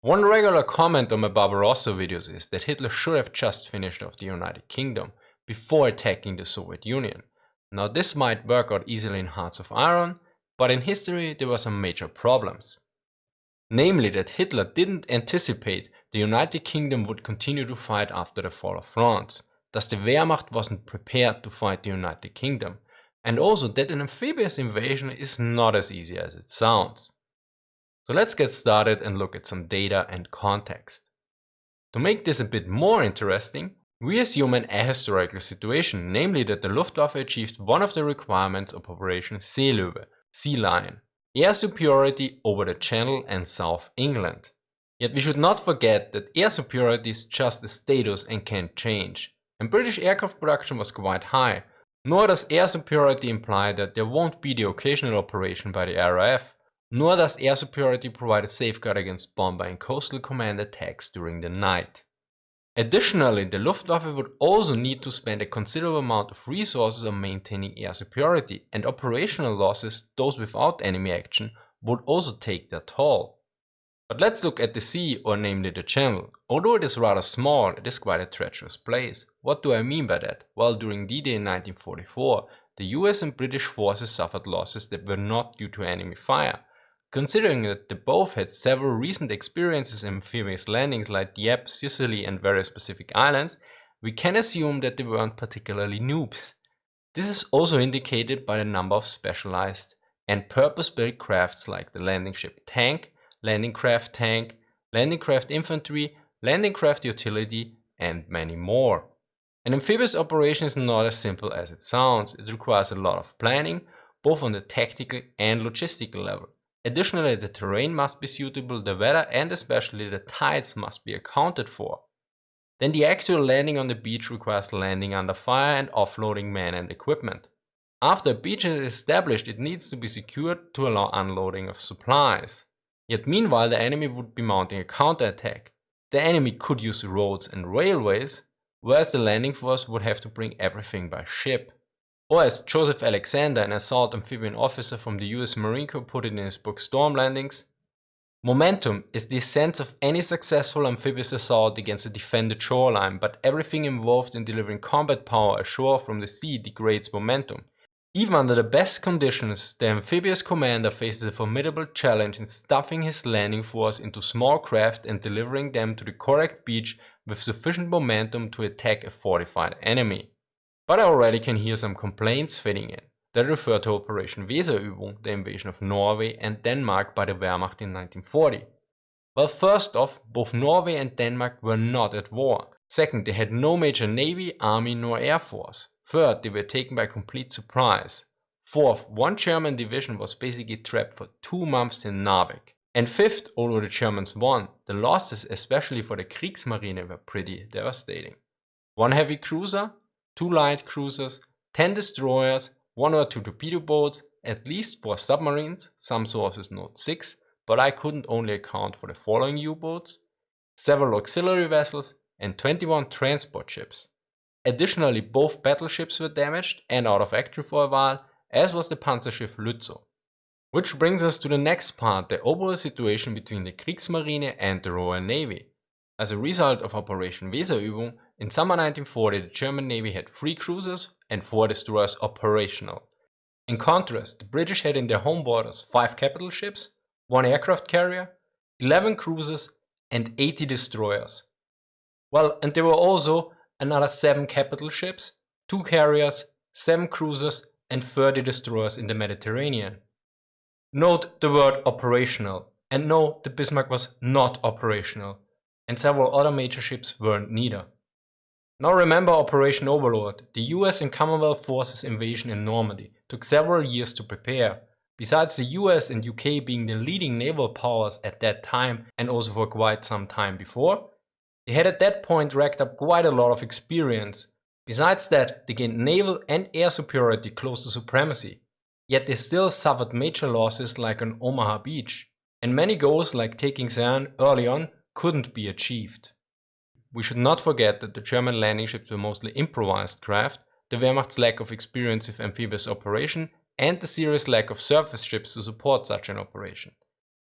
One regular comment on my Barbarossa videos is that Hitler should have just finished off the United Kingdom before attacking the Soviet Union. Now this might work out easily in Hearts of Iron, but in history there were some major problems. Namely that Hitler didn't anticipate the United Kingdom would continue to fight after the fall of France, thus the Wehrmacht wasn't prepared to fight the United Kingdom, and also that an amphibious invasion is not as easy as it sounds. So let's get started and look at some data and context. To make this a bit more interesting, we assume an ahistorical situation, namely that the Luftwaffe achieved one of the requirements of Operation Seelöwe, Sea Lion, air superiority over the Channel and South England. Yet we should not forget that air superiority is just a status and can change, and British aircraft production was quite high, nor does air superiority imply that there won't be the occasional operation by the RAF, nor does air superiority provide a safeguard against bomber and coastal command attacks during the night. Additionally, the Luftwaffe would also need to spend a considerable amount of resources on maintaining air superiority, and operational losses, those without enemy action, would also take their toll. But let's look at the sea, or namely the channel. Although it is rather small, it is quite a treacherous place. What do I mean by that? Well, during D-Day in 1944, the US and British forces suffered losses that were not due to enemy fire, Considering that they both had several recent experiences in amphibious landings like Dieppe, Sicily and various Pacific islands, we can assume that they weren't particularly noobs. This is also indicated by the number of specialized and purpose-built crafts like the landing ship tank, landing craft tank, landing craft infantry, landing craft utility and many more. An amphibious operation is not as simple as it sounds, it requires a lot of planning, both on the tactical and logistical level. Additionally, the terrain must be suitable, the weather and especially the tides must be accounted for. Then the actual landing on the beach requires landing under fire and offloading men and equipment. After a beach is established, it needs to be secured to allow unloading of supplies. Yet meanwhile, the enemy would be mounting a counterattack. The enemy could use roads and railways, whereas the landing force would have to bring everything by ship. Or as Joseph Alexander, an assault amphibian officer from the US Marine Corps put it in his book Storm Landings, Momentum is the sense of any successful amphibious assault against a defended shoreline, but everything involved in delivering combat power ashore from the sea degrades momentum. Even under the best conditions, the amphibious commander faces a formidable challenge in stuffing his landing force into small craft and delivering them to the correct beach with sufficient momentum to attack a fortified enemy. But I already can hear some complaints fitting in that refer to Operation Weserübung, the invasion of Norway and Denmark by the Wehrmacht in 1940. Well, first off, both Norway and Denmark were not at war. Second, they had no major navy, army nor air force. Third, they were taken by complete surprise. Fourth, one German division was basically trapped for two months in Narvik. And fifth, although the Germans won, the losses especially for the Kriegsmarine were pretty devastating. One heavy cruiser, two light cruisers, 10 destroyers, one or two torpedo boats, at least four submarines, some sources note 6, but I couldn't only account for the following U-boats, several auxiliary vessels and 21 transport ships. Additionally, both battleships were damaged and out of action for a while, as was the Panzerschiff Lützow. Which brings us to the next part, the overall situation between the Kriegsmarine and the Royal Navy. As a result of Operation Weserübung, in summer 1940 the German Navy had 3 cruisers and 4 destroyers operational. In contrast, the British had in their home waters 5 capital ships, 1 aircraft carrier, 11 cruisers and 80 destroyers. Well, and there were also another 7 capital ships, 2 carriers, 7 cruisers and 30 destroyers in the Mediterranean. Note the word operational, and no, the Bismarck was not operational, and several other major ships weren't neither. Now remember Operation Overlord, the US and Commonwealth forces invasion in Normandy, took several years to prepare. Besides the US and UK being the leading naval powers at that time and also for quite some time before, they had at that point racked up quite a lot of experience. Besides that, they gained naval and air superiority close to supremacy. Yet they still suffered major losses like on Omaha Beach. And many goals like taking Caen early on couldn't be achieved. We should not forget that the German landing ships were mostly improvised craft, the Wehrmacht's lack of experience with amphibious operation and the serious lack of surface ships to support such an operation.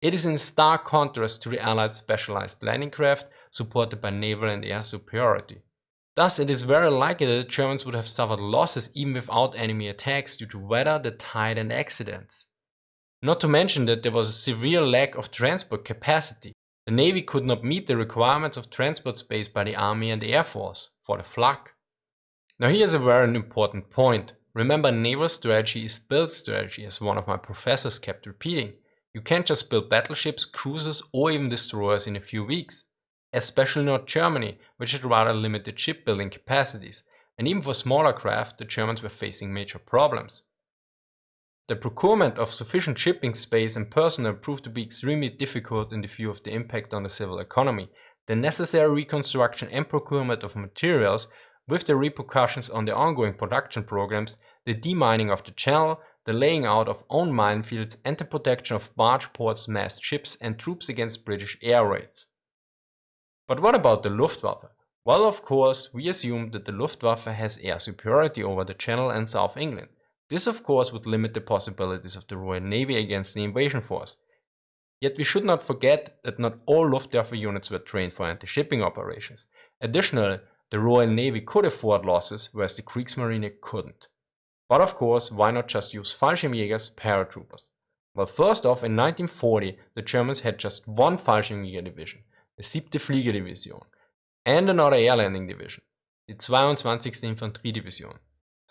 It is in stark contrast to the Allies' specialized landing craft supported by naval and air superiority. Thus, it is very likely that the Germans would have suffered losses even without enemy attacks due to weather, the tide and accidents. Not to mention that there was a severe lack of transport capacity. The Navy could not meet the requirements of transport space by the Army and Air Force for the flak. Now here's a very important point. Remember naval strategy is build strategy as one of my professors kept repeating. You can't just build battleships, cruisers or even destroyers in a few weeks especially not Germany, which had rather limited shipbuilding capacities, and even for smaller craft the Germans were facing major problems. The procurement of sufficient shipping space and personnel proved to be extremely difficult in the view of the impact on the civil economy, the necessary reconstruction and procurement of materials, with the repercussions on the ongoing production programs, the demining of the channel, the laying out of own minefields and the protection of barge ports, massed ships and troops against British air raids. But what about the Luftwaffe? Well, of course, we assume that the Luftwaffe has air superiority over the Channel and South England. This of course would limit the possibilities of the Royal Navy against the invasion force. Yet we should not forget that not all Luftwaffe units were trained for anti-shipping operations. Additionally, the Royal Navy could afford losses, whereas the Kriegsmarine couldn't. But of course, why not just use Fallschirmjägers, paratroopers? Well, first off, in 1940, the Germans had just one Fallschirmjäger division, the siebte Fliegerdivision and another air landing division, die 22. Infanteriedivision,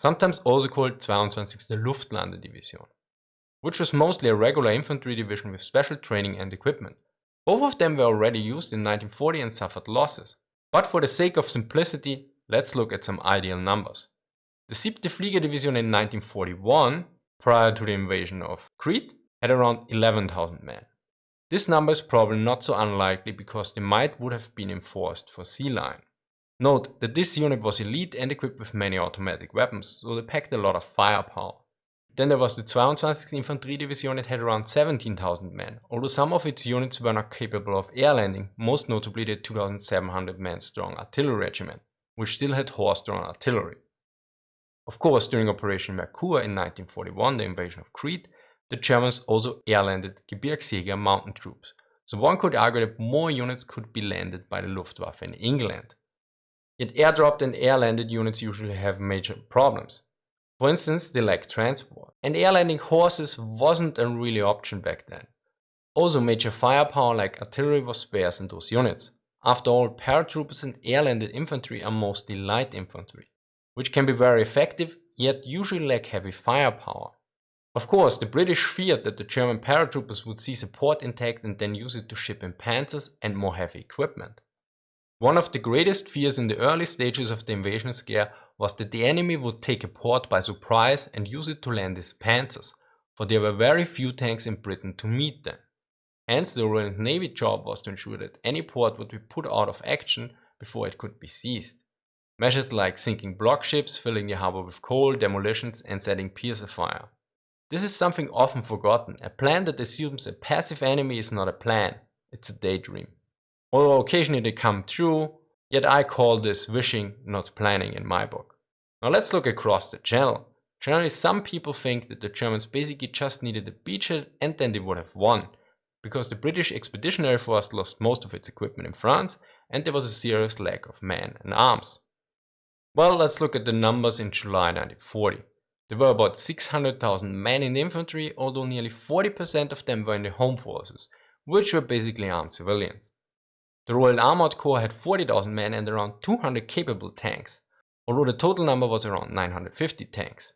sometimes also called 22. Luftlandedivision, which was mostly a regular infantry division with special training and equipment. Both of them were already used in 1940 and suffered losses. But for the sake of simplicity, let's look at some ideal numbers. The siebte Fliegerdivision in 1941, prior to the invasion of Crete, had around 11,000 men. This number is probably not so unlikely because the might would have been enforced for Sea Lion. Note that this unit was elite and equipped with many automatic weapons, so they packed a lot of firepower. Then there was the 22nd Infantry Division that had around 17,000 men, although some of its units were not capable of air landing, most notably the 2,700 men strong artillery regiment, which still had horse-drawn artillery. Of course, during Operation Merkur in 1941, the invasion of Crete, the Germans also air-landed Gebirgsjäger mountain troops, so one could argue that more units could be landed by the Luftwaffe in England. Yet airdropped and air-landed units usually have major problems. For instance, they lack transport, and air-landing horses wasn't a really option back then. Also major firepower like artillery was sparse in those units. After all, paratroopers and air-landed infantry are mostly light infantry, which can be very effective, yet usually lack heavy firepower. Of course, the British feared that the German paratroopers would seize a port intact and then use it to ship in panzers and more heavy equipment. One of the greatest fears in the early stages of the invasion scare was that the enemy would take a port by surprise and use it to land his panzers, for there were very few tanks in Britain to meet them. Hence the Royal Navy job was to ensure that any port would be put out of action before it could be seized. Measures like sinking block ships, filling the harbor with coal, demolitions and setting piers afire. This is something often forgotten. A plan that assumes a passive enemy is not a plan, it's a daydream. Although occasionally they come true, yet I call this wishing, not planning in my book. Now let's look across the channel. Generally some people think that the Germans basically just needed a beachhead and then they would have won, because the British Expeditionary Force lost most of its equipment in France and there was a serious lack of men and arms. Well, let's look at the numbers in July 1940. There were about 600,000 men in the infantry, although nearly 40% of them were in the home forces, which were basically armed civilians. The Royal Armoured Corps had 40,000 men and around 200 capable tanks, although the total number was around 950 tanks.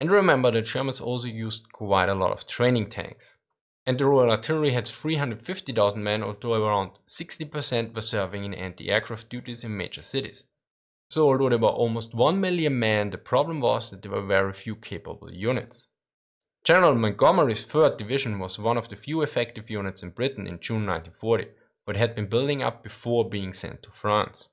And remember the Germans also used quite a lot of training tanks. And the Royal Artillery had 350,000 men, although around 60% were serving in anti-aircraft duties in major cities. So although there were almost 1 million men, the problem was that there were very few capable units. General Montgomery's 3rd Division was one of the few effective units in Britain in June 1940, but had been building up before being sent to France.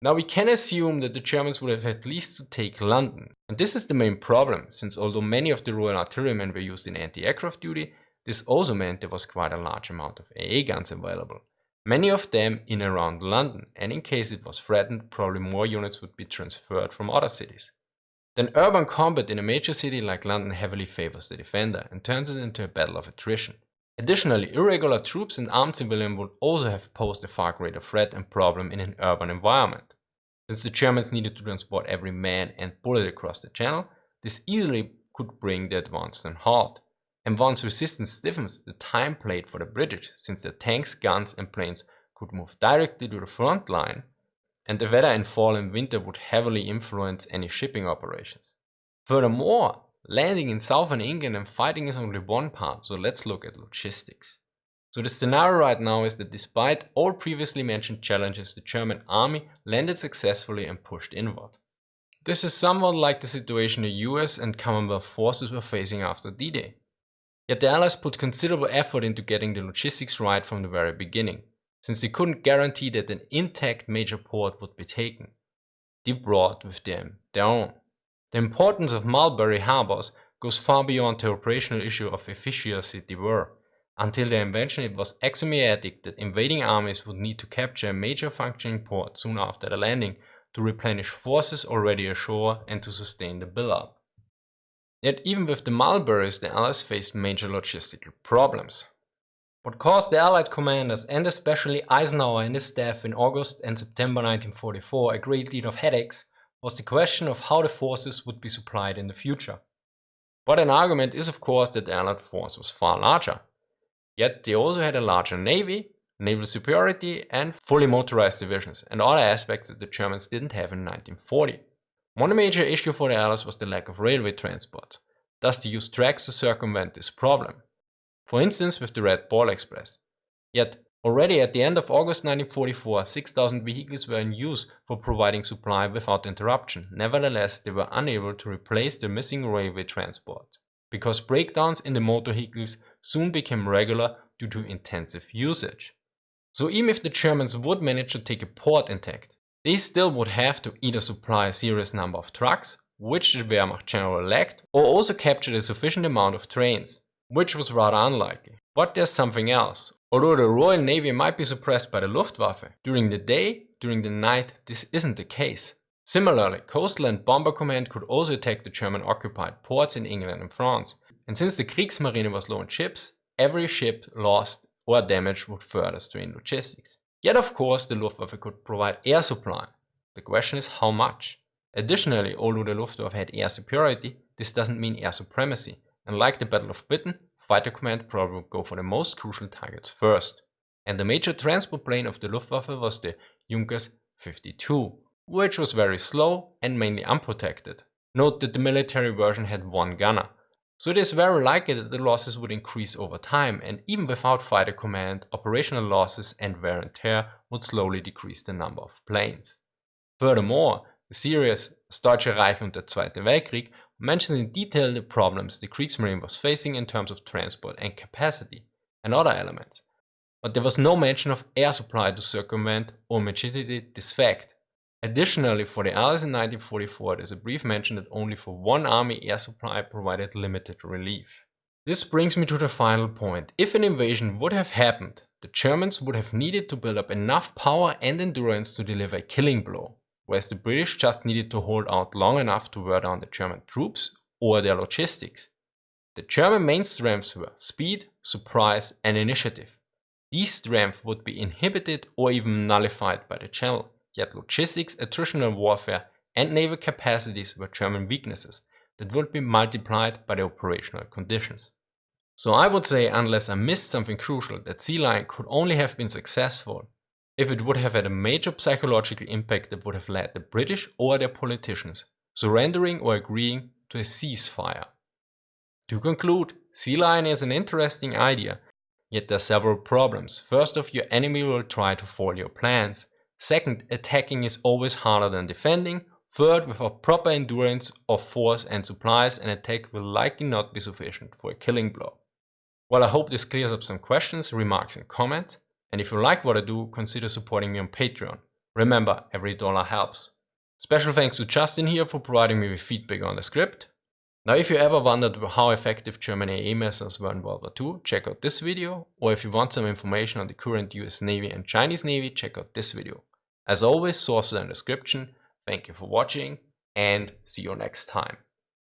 Now we can assume that the Germans would have at least to take London, and this is the main problem, since although many of the Royal Artillerymen were used in anti-aircraft duty, this also meant there was quite a large amount of AA guns available, Many of them in around London, and in case it was threatened, probably more units would be transferred from other cities. Then urban combat in a major city like London heavily favors the defender and turns it into a battle of attrition. Additionally, irregular troops and armed civilians would also have posed a far greater threat and problem in an urban environment. Since the Germans needed to transport every man and bullet across the channel, this easily could bring the advance to a halt. And once resistance stiffens, the time played for the British, since their tanks, guns and planes could move directly to the front line, and the weather in fall and winter would heavily influence any shipping operations. Furthermore, Landing in southern England and fighting is only one part, so let's look at logistics. So the scenario right now is that despite all previously mentioned challenges, the German army landed successfully and pushed inward. This is somewhat like the situation the US and Commonwealth forces were facing after D-Day. Yet the Allies put considerable effort into getting the logistics right from the very beginning, since they couldn't guarantee that an intact major port would be taken. They brought with them their own. The importance of Mulberry harbors goes far beyond the operational issue of efficiency they were. Until their invention it was axiomatic that invading armies would need to capture a major functioning port soon after the landing to replenish forces already ashore and to sustain the build-up. Yet even with the Mulberries the Allies faced major logistical problems. What caused the Allied commanders and especially Eisenhower and his staff in August and September 1944 a great deal of headaches was the question of how the forces would be supplied in the future. But an argument is of course that the Allied force was far larger. Yet they also had a larger navy, naval superiority and fully motorized divisions and other aspects that the Germans didn't have in 1940. One major issue for the Allies was the lack of railway transport, thus they used tracks to circumvent this problem. For instance with the Red Ball Express. Yet Already at the end of August 1944, 6,000 vehicles were in use for providing supply without interruption. Nevertheless, they were unable to replace the missing railway transport, because breakdowns in the motor vehicles soon became regular due to intensive usage. So even if the Germans would manage to take a port intact, they still would have to either supply a serious number of trucks, which the Wehrmacht general lacked, or also capture a sufficient amount of trains, which was rather unlikely. But there's something else. Although the Royal Navy might be suppressed by the Luftwaffe, during the day, during the night, this isn't the case. Similarly, Coastal and Bomber Command could also attack the German occupied ports in England and France. And since the Kriegsmarine was low on ships, every ship lost or damaged would further strain logistics. Yet of course the Luftwaffe could provide air supply. The question is how much? Additionally, although the Luftwaffe had air superiority, this doesn't mean air supremacy. And like the Battle of Britain, Fighter Command probably would go for the most crucial targets first. And the major transport plane of the Luftwaffe was the Junkers 52, which was very slow and mainly unprotected. Note that the military version had one gunner. So it is very likely that the losses would increase over time and even without fighter command, operational losses and wear and tear would slowly decrease the number of planes. Furthermore, the series Deutsche Reich und der Zweite Weltkrieg mentioned in detail the problems the Kriegsmarine was facing in terms of transport and capacity, and other elements. But there was no mention of air supply to circumvent or mitigate this fact. Additionally, for the Allies in 1944, there's a brief mention that only for one army air supply provided limited relief. This brings me to the final point. If an invasion would have happened, the Germans would have needed to build up enough power and endurance to deliver a killing blow whereas the British just needed to hold out long enough to wear down the German troops or their logistics. The German main strengths were speed, surprise and initiative. These strengths would be inhibited or even nullified by the Channel, yet logistics, attritional warfare and naval capacities were German weaknesses that would be multiplied by the operational conditions. So I would say unless I missed something crucial that Sea Lion could only have been successful if it would have had a major psychological impact that would have led the British or their politicians surrendering or agreeing to a ceasefire. To conclude, Sea Lion is an interesting idea, yet there are several problems. First off, your enemy will try to foil your plans. Second, attacking is always harder than defending. Third, without proper endurance of force and supplies, an attack will likely not be sufficient for a killing blow. Well, I hope this clears up some questions, remarks and comments. And if you like what I do, consider supporting me on Patreon. Remember, every dollar helps. Special thanks to Justin here for providing me with feedback on the script. Now if you ever wondered how effective German AA methods were in World War II, check out this video, or if you want some information on the current US Navy and Chinese Navy, check out this video. As always, sources in the description. Thank you for watching, and see you next time.